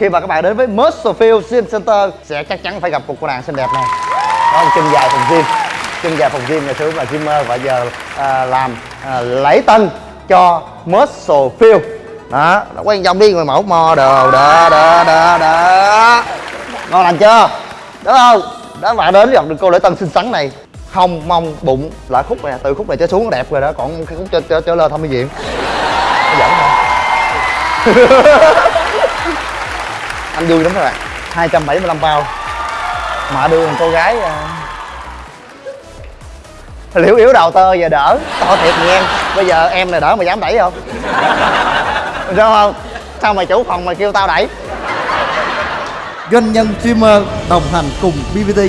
Khi mà các bạn đến với Musclefield Gym Center sẽ chắc chắn phải gặp một cô nàng xinh đẹp này Đó là chân dài phòng gym Chân dài phòng gym ngày xưa là gymmer và giờ à, làm à, lễ tân cho Musclefield Đó, đó quen dòng đi người mẫu mò đồ đó đó đó đó Ngon lành chưa? Đúng không? Đó bạn đến gặp được cô lễ tân xinh xắn này Hông, mông, bụng là khúc này, từ khúc này trở xuống đẹp rồi đó Còn cái khúc trở, trở, trở lên thăm mỹ viện Giỡn hả? anh vui lắm các bạn. 275 bao. Mà đưa một cô gái uh... liễu yếu đầu tơ giờ đỡ. To thiệt nghe. Bây giờ em này đỡ mà dám đẩy không? Sao không? Sao mày chủ phòng mà kêu tao đẩy? Doanh nhân streamer đồng hành cùng BBT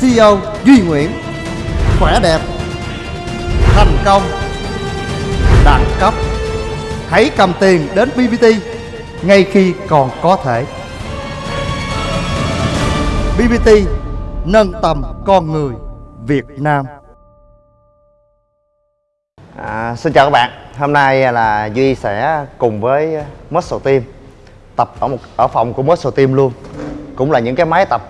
CEO Duy Nguyễn. Khỏe đẹp. Thành công. Đẳng cấp. Hãy cầm tiền đến BBT ngay khi còn có thể. BBT nâng tầm con người Việt Nam. À, Xin chào các bạn. Hôm nay là Duy sẽ cùng với Muscle Team Tập ở một ở phòng của Muscle Team luôn. Cũng là những cái máy tập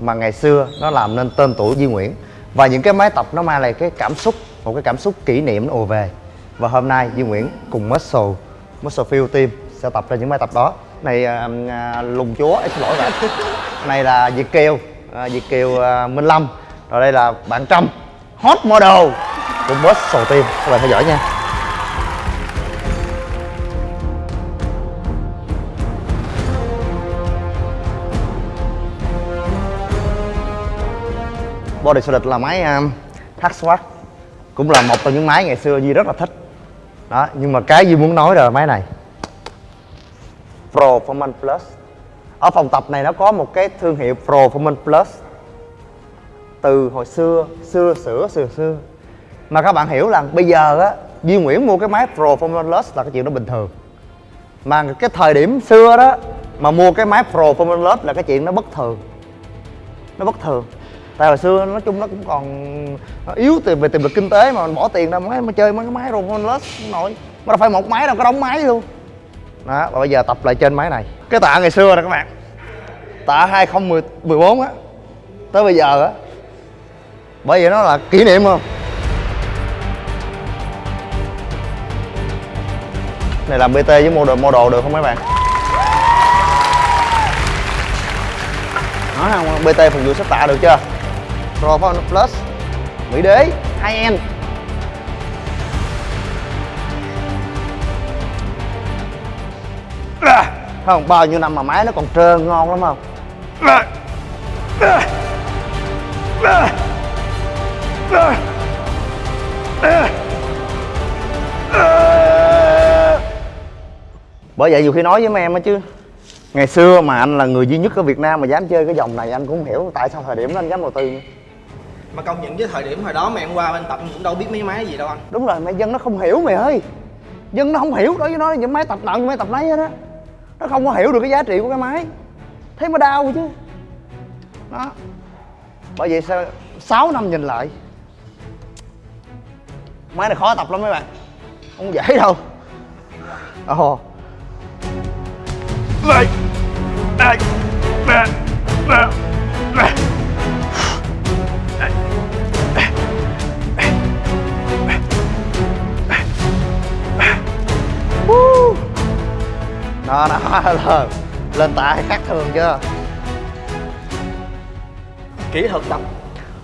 mà ngày xưa nó làm nên tên tuổi Duy Nguyễn. Và những cái máy tập nó mang lại cái cảm xúc Một cái cảm xúc kỷ niệm nó ùa về. Và hôm nay Duy Nguyễn cùng Muscle Muscle Field Team sẽ tập ra những máy tập đó này à, à, lùng chúa xin lỗi bạn. Này là việt kiều à, việt kiều à, minh lâm. Rồi đây là bạn trâm hot model của boss sầu tiên. Các bạn theo dõi nha. Body solid là máy à, um, hack cũng là một trong những máy ngày xưa Duy rất là thích. Đó nhưng mà cái Duy muốn nói là máy này. Performance Plus. Ở phòng tập này nó có một cái thương hiệu Performance Plus. Từ hồi xưa xưa sửa xưa xưa. Mà các bạn hiểu là bây giờ á, Duy Nguyễn mua cái máy Performance Plus là cái chuyện đó bình thường. Mà cái thời điểm xưa đó, mà mua cái máy Performance Plus là cái chuyện nó bất thường. Nó bất thường. Tại hồi xưa nói chung nó cũng còn nó yếu tiền về tiềm lực kinh tế mà bỏ tiền ra máy mà chơi mấy cái máy Performance Plus nổi. Mà đâu phải một máy đâu, có đóng máy luôn đó, và bây giờ tập lại trên máy này. Cái tạ ngày xưa nè các bạn. Tạ 2014 á. Tới bây giờ á. Bởi vì nó là kỷ niệm không này, làm bt với model model được không mấy bạn? Nói không bt phục vụ sắp tạ được chưa? Pro plus, mỹ đế. 2 không bao nhiêu năm mà máy nó còn trơn ngon lắm không? Bởi vậy nhiều khi nói với mấy em á chứ. Ngày xưa mà anh là người duy nhất ở việt nam mà dám chơi cái dòng này anh cũng không hiểu tại sao thời điểm đó anh dám đầu tư mà công nhận với thời điểm hồi đó mà em qua bên tập cũng đâu biết mấy máy gì đâu anh. Đúng rồi mày dân nó không hiểu mày ơi. Dân nó không hiểu đối với nó những máy tập nào những máy tập nấy hết á nó không có hiểu được cái giá trị của cái máy. Thế mới đau chứ. Đó. Bởi vậy sao 6 năm nhìn lại, máy này khó tập lắm mấy bạn. Không dễ đâu. Ồ. Đây đây đây đây đó đó lên lên tạ khác thường chưa? Kỹ thuật tập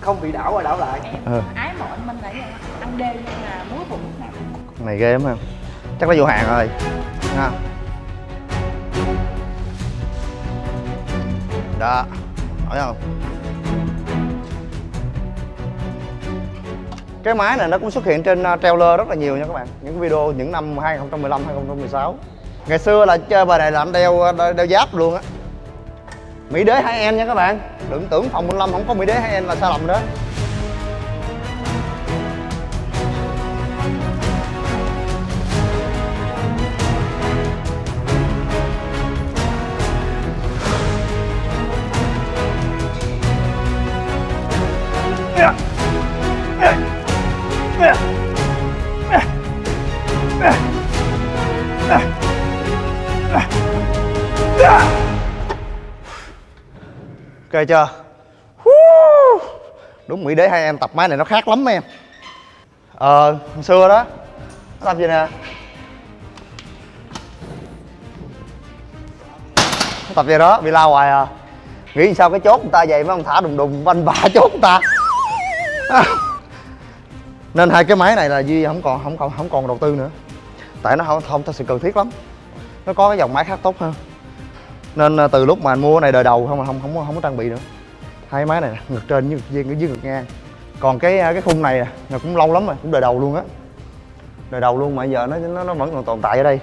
không bị đảo qua đảo lại. Ừ. ái mộ anh Minh là ăn đêm nhưng mà muối bụng lúc nào? Này ghê lắm không chắc nó vô hàng rồi. Nha. Đó. Hỏi không? Cái máy này nó cũng xuất hiện trên uh, trailer rất là nhiều nha các bạn. Những cái video những năm 2015 2016 ngày xưa là chơi bài này là anh đeo đeo, đeo giáp luôn á. Mỹ đế hai n nha các bạn. Đừng tưởng phòng 15 không có mỹ đế hai n là sai lầm đó chưa? Đúng, mỹ đế hai em tập máy này nó khác lắm em. Ờ hồi xưa đó, nó tập gì nè? Nó tập gì đó, bị lao hoài à. Nghĩ sao cái chốt người ta vậy mấy ông thả đùng đùng, banh bả chốt người ta. Nên hai cái máy này là duy không còn không còn không còn đầu tư nữa. Tại nó không không thật sự cần thiết lắm. Nó có cái dòng máy khác tốt hơn nên ờ, từ lúc mà anh mua cái này đời đầu không mà không không không, có trang bị nữa. Hai máy này nè, ngực trên với ngực cái dưới ngực ngang. Còn cái ờ, cái khung này nè là cũng lâu lắm rồi cũng đời đầu luôn á. Đời đầu luôn mà giờ nó nó nó vẫn còn tồn tại ở đây.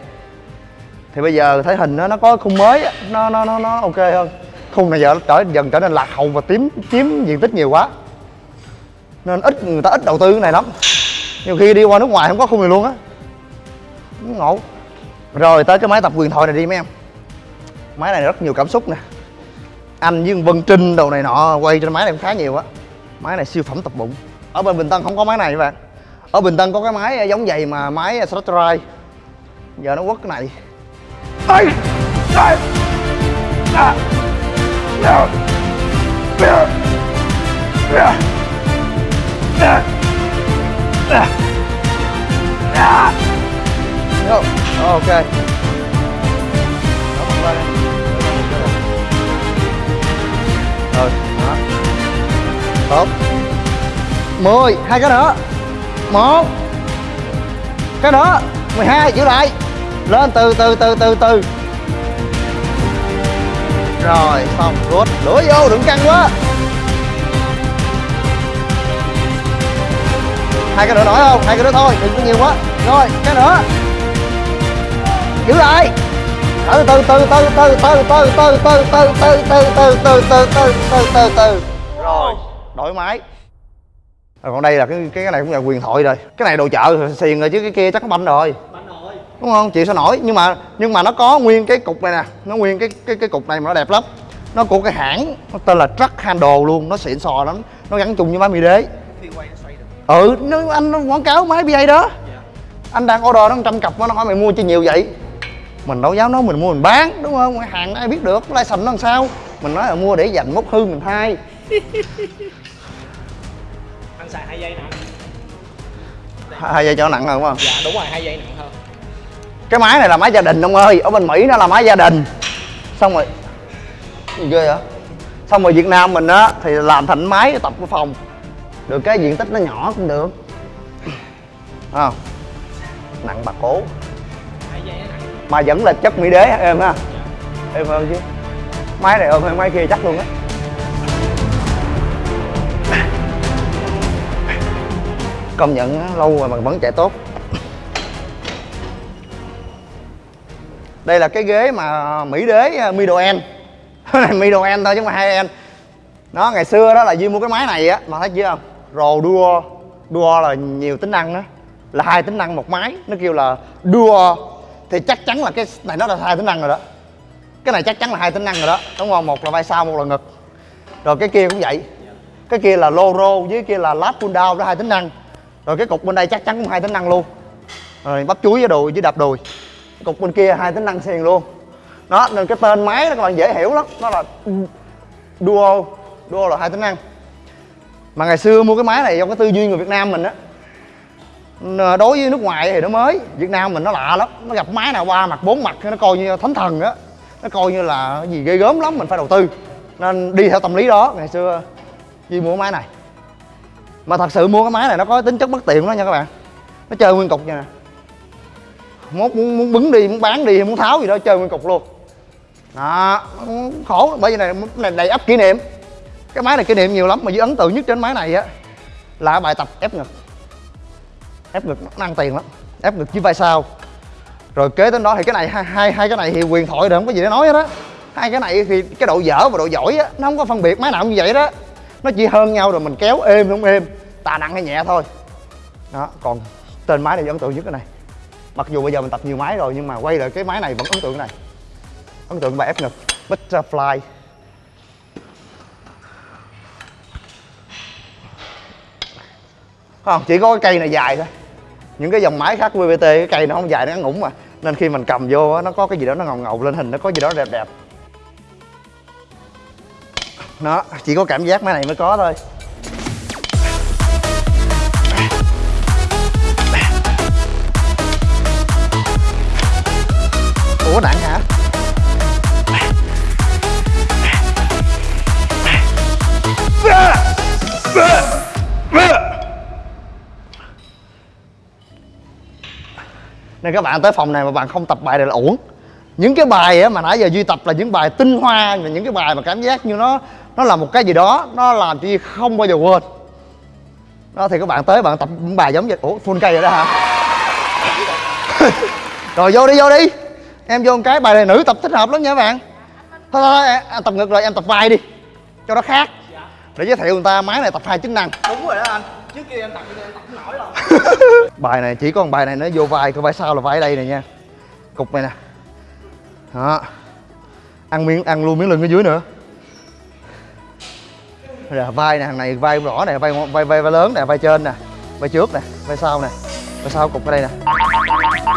Thì bây giờ thấy hình nó nó có khung mới nó nó nó nó ok hơn. Khung này giờ nó trở dần trở nên lạc hậu và tím chiếm diện tích nhiều quá. Nên ít người ta ít đầu tư cái này lắm. Nhiều khi đi qua nước ngoài không có khung này luôn á. Ngộ. Rồi tới cái máy tập quyền thoại này đi mấy em máy này rất nhiều cảm xúc nè anh với Vân Trinh đầu này nọ quay trên máy này cũng khá nhiều á máy này siêu phẩm tập bụng ở bên Bình Tân không có máy này các bạn ở Bình Tân có cái máy giống vậy mà máy drive giờ nó quất cái này Ây! Ây! À! À! À! À! À! À! À! Ok Đó, tốt mười hai cái nữa một cái nữa mười hai giữ lại lên từ từ từ từ từ rồi xong rút lưỡi vô đừng căng quá hai cái nữa nổi không hai cái nữa thôi đừng có nhiều quá rồi cái nữa giữ lại từ từ từ từ từ từ từ từ từ từ từ từ từ từ từ từ từ từ từ đổi máy. Rồi còn đây là cái cái này cũng là quyền thoại rồi. Cái này đồ chợ xiền rồi chứ cái kia chắc có banh rồi. Đúng không? Chị sao nổi? Nhưng mà nhưng mà nó có nguyên cái cục này nè. Nó nguyên cái cái cái cục này mà nó đẹp lắm. Nó của cái hãng nó tên là truck handle luôn. Nó xịn sò lắm. Nó gắn chung với máy mi đế. Nó ừ nó, anh nó quảng cáo máy BA đó. Anh đang order nó trăm cặp nó hỏi mày mua chi nhiều vậy? Mình đâu dám nói mình mua mình bán đúng không? Hàng ai biết được? License nó làm sao? Mình nói là mua để dành mốc hư mình thay anh xài hai giây nè hai giây cho nó nặng hơn đúng không? Dạ đúng rồi hai giây nặng hơn. Cái máy này là máy gia đình ông ơi. Ở bên mỹ nó là máy gia đình. Xong rồi gì ghê vậy? Xong rồi việt nam mình á thì làm thành máy tập cái phòng. Được cái diện tích nó nhỏ cũng được. Không? Nặng bà cố. Nặng. Mà vẫn là chất mỹ đế em ha. Em hơn chứ. Máy này ôm hơn máy kia chắc luôn á công nhận lâu rồi mà vẫn chạy tốt. Đây là cái ghế mà mỹ đế à, middle end. Này middle end thôi chứ không phải high end. Nó ngày xưa đó là duy mua cái máy này á, mà thấy chưa? Không rồ đua đua là nhiều tính năng đó. Là hai tính năng một máy. Nó kêu là đua thì chắc chắn là cái này nó là hai tính năng rồi đó. Cái này chắc chắn là hai tính năng rồi đó. Đúng không? Một là vai sau, một là ngực. Rồi cái kia cũng vậy. Cái kia là loro, với kia là lap pull down đó, hai tính năng rồi cái cục bên đây chắc chắn cũng hai tính năng luôn. Rồi bắp chuối với đùi với đạp đùi. Cục bên kia hai tính năng xiềng luôn. Đó, nên cái tên máy đó các bạn dễ hiểu lắm. Nó là duo duo là hai tính năng. Mà ngày xưa mua cái máy này do cái tư duy người Việt Nam mình á. Đối với nước ngoài thì nó mới. Việt Nam mình nó lạ lắm. Nó gặp máy nào ba mặt, bốn mặt nó coi như thánh thần á. Nó coi như là gì ghê gớm lắm, mình phải đầu tư. Nên đi theo tâm lý đó, ngày xưa Duy mua cái máy này mà thật sự mua cái máy này nó có tính chất bất tiện đó nha các bạn. Nó chơi nguyên cục nha nè. Muốn, muốn, muốn bứng đi muốn bán đi muốn tháo gì đó chơi nguyên cục luôn. Đó khổ bởi vì này này đầy ấp kỷ niệm. Cái máy này kỷ niệm nhiều lắm mà dưới ấn tượng nhất trên máy này á là bài tập ép ngực. Ép ngực nó ăn tiền lắm ép ngực với vai sau. Rồi kế đến đó thì cái này hai hai, hai cái này thì quyền thoại rồi không có gì để nói hết á. Hai cái này thì cái độ dở và độ giỏi á nó không có phân biệt máy nào cũng như vậy đó nó chỉ hơn nhau rồi mình kéo êm không êm tà nặng hay nhẹ thôi. Đó, còn tên máy này ấn tượng nhất cái này. Mặc dù bây giờ mình tập nhiều máy rồi nhưng mà quay lại cái máy này vẫn ấn tượng cái này. Ấn tượng bài ép ngực butterfly. Không, chỉ có cái cây này dài thôi. Những cái dòng máy khác của VVT cái cây nó không dài, nó ngắn mà. Nên khi mình cầm vô nó có cái gì đó nó ngầu ngầu lên hình, nó có gì đó đẹp đẹp nó chỉ có cảm giác máy này mới có thôi. Ủa nặng hả? Nên các bạn tới phòng này mà bạn không tập bài này là uổng những cái bài á mà nãy giờ duy tập là những bài tinh hoa và những cái bài mà cảm giác như nó nó là một cái gì đó nó làm cho duy không bao giờ quên. Đó thì các bạn tới bạn tập những bài giống vậy ủa full cây rồi đó hả? Rồi vô đi vô đi. Em vô một cái bài này nữ tập thích hợp lắm nha các bạn. Thôi thôi, thôi em tập ngược lại em tập vai đi cho nó khác. Để giới thiệu người ta máy này tập hai chức năng. Đúng rồi đó anh. Trước kia em tập thì em tập không nổi đâu. Bài này chỉ có một bài này nó vô vai còn vai sau là vai ở đây này nha. Cục này nè đó. Ăn miếng ăn luôn miếng lưng ở dưới nữa. Rồi vai nè thằng này vai rõ nè vai vai vai, vai lớn nè vai trên nè vai trước nè vai sau nè vai sau cục ở đây nè.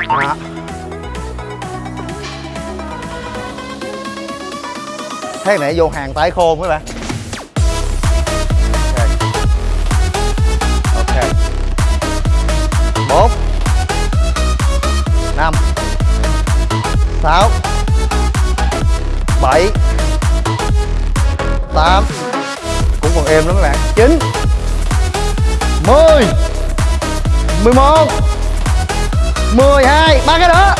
Đó. thế này vô hàng tái khôn các bạn ok. Bốn năm. Sáu bảy, tám, cũng còn êm lắm các bạn. Chín, mười mười một, mười hai, ba cái nữa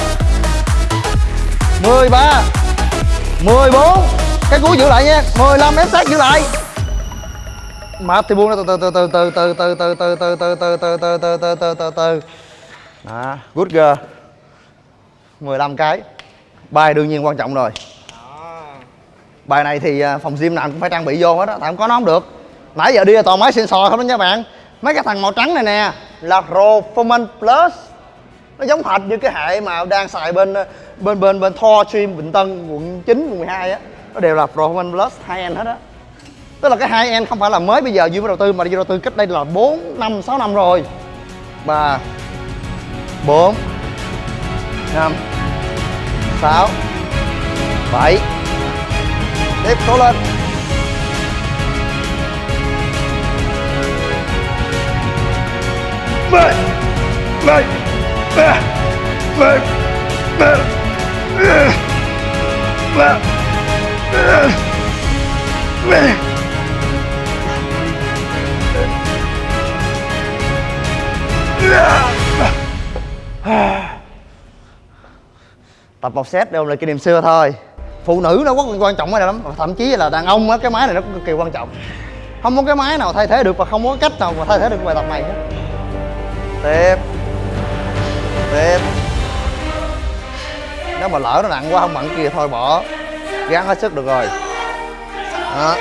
mười ba, mười bốn, cái cuối giữ lại nha. mười lăm, ép sát giữ lại. Mập thì buông ra từ từ từ từ từ từ từ từ từ từ từ từ từ từ từ từ từ từ đó, good girl. 15 cái. Bài đương nhiên quan trọng rồi bài này thì à, phòng gym nào cũng phải trang bị vô hết á, tại không có nó không được. Nãy giờ đi là toàn máy sensor không đó nha bạn. Mấy cái thằng màu trắng này nè, là performance plus. Nó giống hệt như cái hệ mà đang xài bên à, bên bên bên Thor Stream Bình Tân quận 9 quận 12 á. Nó đều là performance plus hai end hết á. Tức là cái hai end không phải là mới bây giờ duy mới đầu tư, mà duy đầu tư cách đây là 4 năm 6 năm rồi. Ba, bốn, năm, sáu, bảy tiếp cố lên. Mày mày mày mày mày mày mày tập một set đều là lại kỷ niệm xưa thôi phụ nữ nó quá quan trọng cái này lắm. Thậm chí là đàn ông á, cái máy này nó cũng cực kỳ quan trọng. Không có cái máy nào thay thế được và không có cách nào mà thay thế được bài tập này hết. Tiếp. Tiếp. Nếu mà lỡ nó nặng quá, không mặn kia thôi, bỏ. Gắng hết sức được rồi. Đó.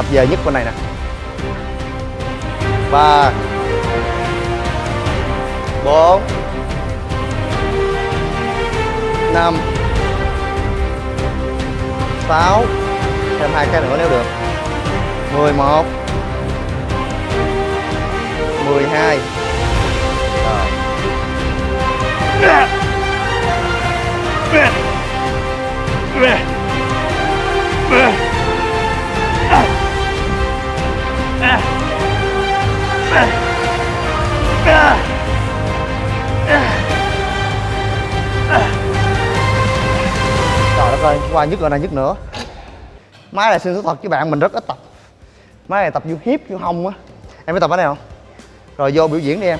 Hợp về nhất bên này nè. Ba. Bốn. Năm. Sáu. Thêm hai cái nữa nếu được. Mười một. Mười hai. Trời đất ơi, qua nhức rồi này nhức nữa. Máy này xin thú thật với bạn, mình rất ít tập. Máy này tập vô hiếp, vô hông á. Em biết tập ở đây không? Rồi vô biểu diễn đi em.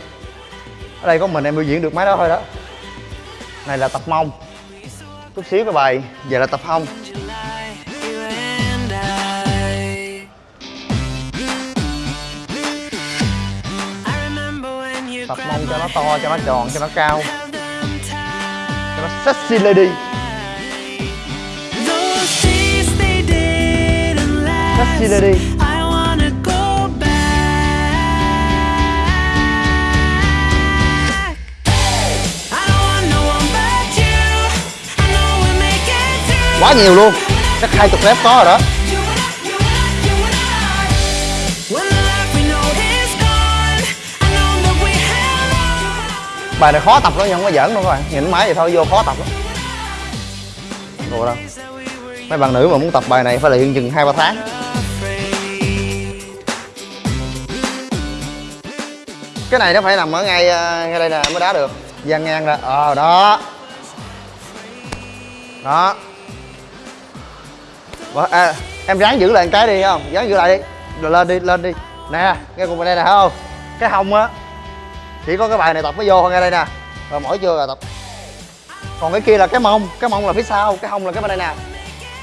Ở đây có mình em biểu diễn được máy đó thôi đó. Này là tập mông. Chút xíu cái bài, về là tập hông. Mong mông cho nó to, cho nó tròn, cho nó cao. Cho nó sexy lady. Sexy lady. Quá nhiều luôn. Chắc hai chục lép có rồi đó. Bài này khó tập lắm nhưng không có giỡn đâu các bạn. Nhìn máy vậy thôi vô khó tập lắm. Đùa đâu. Mấy bạn nữ mà muốn tập bài này phải luyện chừng hai ba tháng. Cái này nó phải nằm ở ngay ờ, ngay đây nè mới đá được. Dang ngang ra. Ờ đó. Đó. À, em ráng giữ lại một cái đi không? Ráng giữ lại đi. Rồi lên đi lên đi. Nè nghe cùng bên đây nè không? Cái hông á chỉ có cái bài này tập mới vô thôi nghe đây nè. Rồi mỗi chưa rồi tập. Còn cái kia là cái mông cái mông là phía sau cái hông là cái bên đây nè.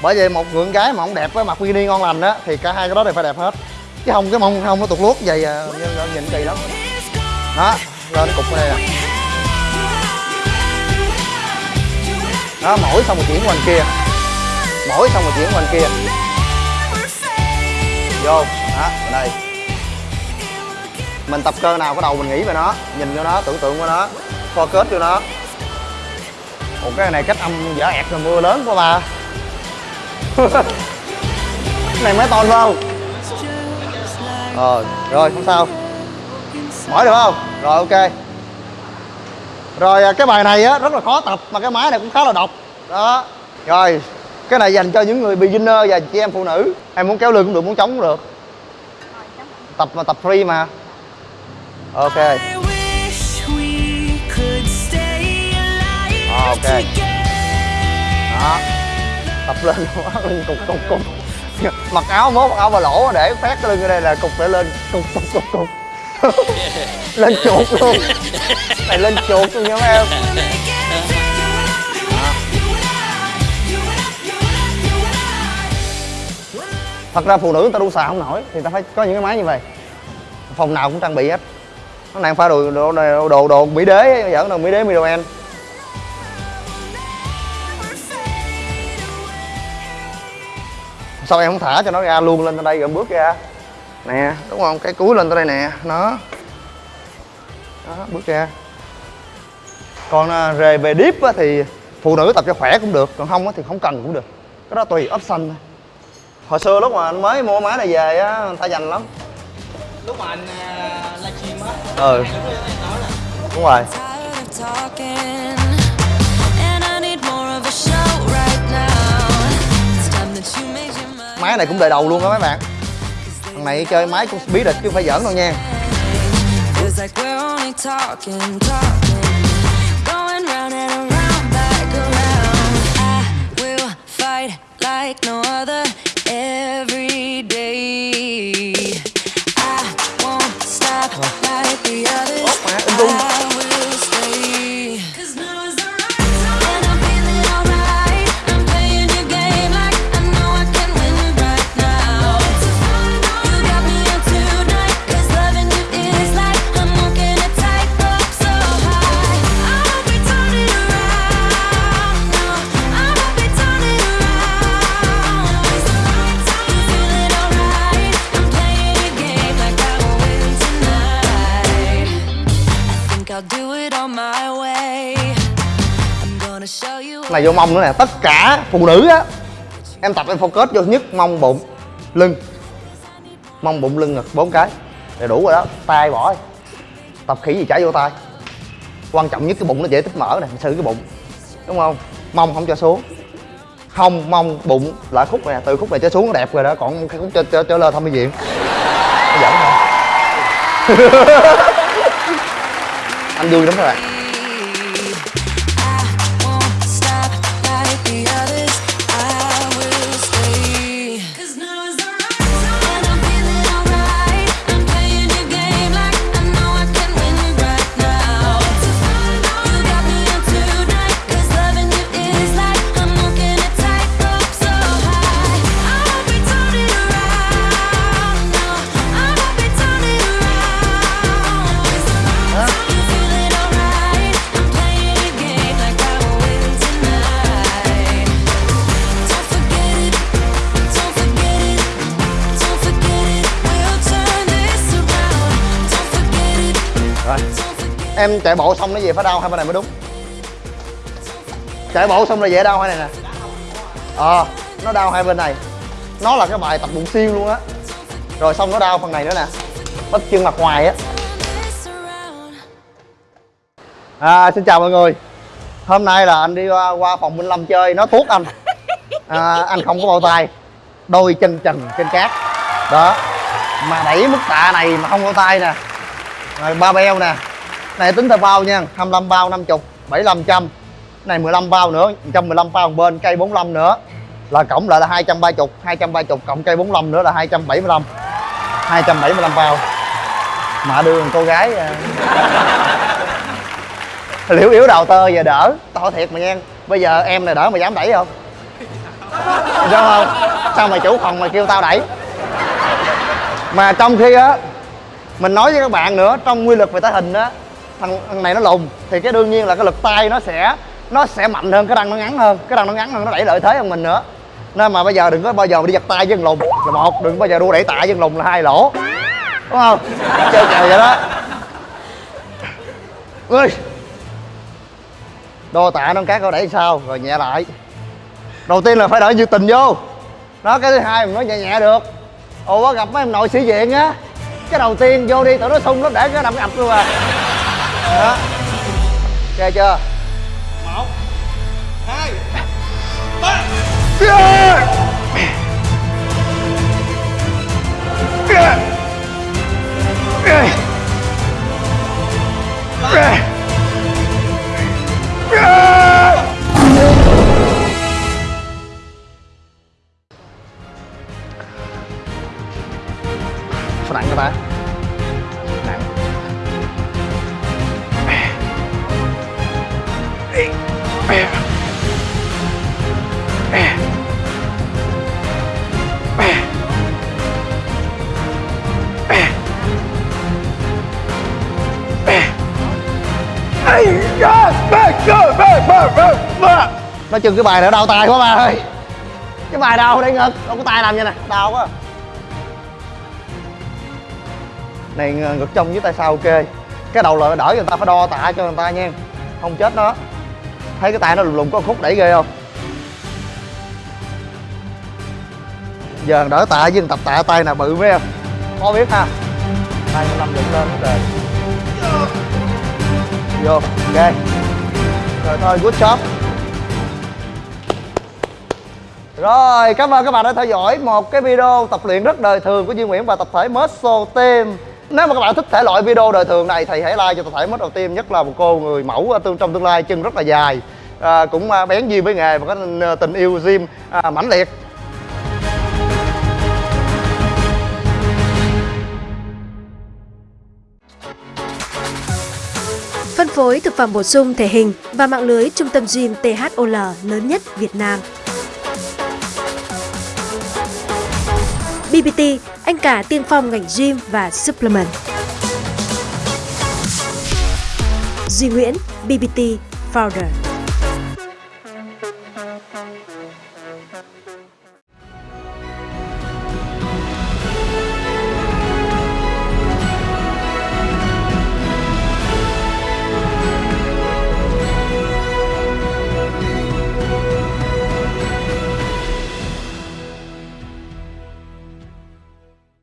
Bởi vậy một người gái mà không đẹp với mặt bikini ngon lành á thì cả hai cái đó đều phải đẹp hết. Cái hông cái mông không nó tụt luốt vậy à, nhìn, nhìn kỳ lắm. Đó lên cục đây nè. Đó mỗi xong một chuyển qua bên kia. Mỗi xong một chuyển qua bên kia. Vô đó bên đây mình tập cơ nào có đầu mình nghĩ về nó, nhìn vô nó, tưởng tượng qua nó focus vô nó. Một cái này cách âm dở ẹt là mưa lớn quá bà cái này máy to không? Ờ rồi, không sao. Mỏi được không? Rồi, ok. Rồi à, cái bài này á, rất là khó tập, mà cái máy này cũng khá là độc. Đó. Rồi, cái này dành cho những người beginner và chị em phụ nữ. Em muốn kéo lưng cũng được, muốn chống cũng được. Tập mà, tập free mà ok. Ok. đó. Tập lên. Lưng cục cục cục. Mặc áo mốt mặc áo bà lỗ để phát cái lưng ở đây là cục để lên. Cục cục cục cục. Lên chuột luôn. Này lên chuột luôn nha mấy em. Thật ra phụ nữ người ta đu xà không nổi thì ta phải có những cái máy như vậy. Phòng nào cũng trang bị hết nó đang pha đồ đồ đồ đồ, đồ mỹ đế dẫn đồ mỹ đế middle sao em không thả cho nó ra luôn lên tới đây rồi bước ra? Nè đúng không? Cái cuối lên tới đây nè nó. Đó bước ra. Còn à, về về deep á, thì phụ nữ tập cho khỏe cũng được còn không á, thì không cần cũng được. Cái đó tùy option thôi. Hồi xưa lúc mà anh mới mua máy này về á người ta dành lắm lúc mà anh à, livestream á. Ừ. Đúng rồi. Máy này cũng đời đầu luôn á mấy bạn. Thằng này chơi máy cũng biết được chứ không phải giỡn đâu nha. Like no other every day. Này vô mông nữa nè tất cả phụ nữ á em tập em focus vô nhất mông bụng lưng. Mông bụng lưng ngực bốn cái. Đầy đủ rồi đó tay bỏ tập khỉ gì chảy vô tay. Quan trọng nhất cái bụng nó dễ tích mỡ nè xử cái bụng. Đúng không? Mông không cho xuống. Hông mông bụng lại khúc này từ khúc này trở xuống nó đẹp rồi đó còn cái khúc trở, trở, trở lên thăm bệnh viện nó dẫn thôi. anh vui lắm các bạn. Em chạy bộ xong nó về phải đau hai bên này mới đúng. Chạy bộ xong là dễ đau hai này nè. Ờ nó đau hai bên này. Nó là cái bài tập bụng xiên luôn á. Rồi xong nó đau phần này nữa nè. Bắp chân mặt ngoài á. À, xin chào mọi người. Hôm nay là anh đi qua, qua phòng Minh Lâm chơi nó thuốc anh. À, anh không có bao tay. Đôi chân trần trên cát. Đó. Mà đẩy mức tạ này mà không bao tay nè. Rồi ba beo nè này, tính theo bao nha 25 bao 50 75 trăm. Này 15 bao nữa 115 bao bên, cây 45 nữa. Là cộng lại là 230 230 cộng cây 45 nữa là 275 275 bao. Mà đưa cô gái à. liễu yếu đầu tơ giờ đỡ, to thiệt mà nha. Bây giờ em này đỡ mà dám đẩy không? Đúng không? Sao mày chủ phòng mà kêu tao đẩy? Mà trong khi á, mình nói với các bạn nữa, trong quy luật về tái hình á thằng, thằng này nó lùn thì cái đương nhiên là cái lực tay nó sẽ nó sẽ mạnh hơn cái răng nó ngắn hơn cái răng nó ngắn hơn nó đẩy lợi thế hơn mình nữa. Nên mà bây giờ đừng có bao giờ đi giật tay với thằng lùn. Là một đừng bao giờ đua đẩy tạ với thằng lùn là hai lỗ. Đúng không? Chơi kèo vậy đó. Ơi đô tạ nó cát coi đẩy sao rồi nhẹ lại. Đầu tiên là phải đợi nhiệt tình vô. Nó cái thứ hai mình nói nhẹ nhẹ được. Ồ có gặp mấy em nội sĩ diện á. Cái đầu tiên vô đi tụi nó sung lắm để cái đâm ập luôn à đó. Ok chưa? Một hai ba. Sao nói chung cái bài này đau tay quá ba ơi. Cái bài đau đây ngực đâu có tay làm vậy nè đau quá. Này ng- ngực trong với tay sau ok. Cái đầu là đỡ người ta phải đo tạ cho người ta nha. Không chết nó. Thấy cái tay nó lùng lùng có khúc đẩy ghê không? Giờ đỡ tạ với tập tạ tay nào bự mấy em. Khó biết ha? Tay năm dựng lên hết rồi. Vô ok. Rồi thôi good job rồi, cảm ơn các bạn đã theo dõi một cái video tập luyện rất đời thường của Duy Nguyễn và tập thể Muscle Team. Nếu mà các bạn thích thể loại video đời thường này thì hãy like cho tập thể Muscle Team, nhất là một cô người mẫu à, tương trong tương lai chân rất là dài, à, cũng à, bén duyên với nghề và có tình- tình yêu gym à, mãnh liệt. Phân phối thực phẩm bổ sung thể hình và mạng lưới trung tâm gym THOL lớn nhất Việt Nam. BBT, anh cả tiên phong ngành gym và supplement. Duy Nguyễn, BBT Founder.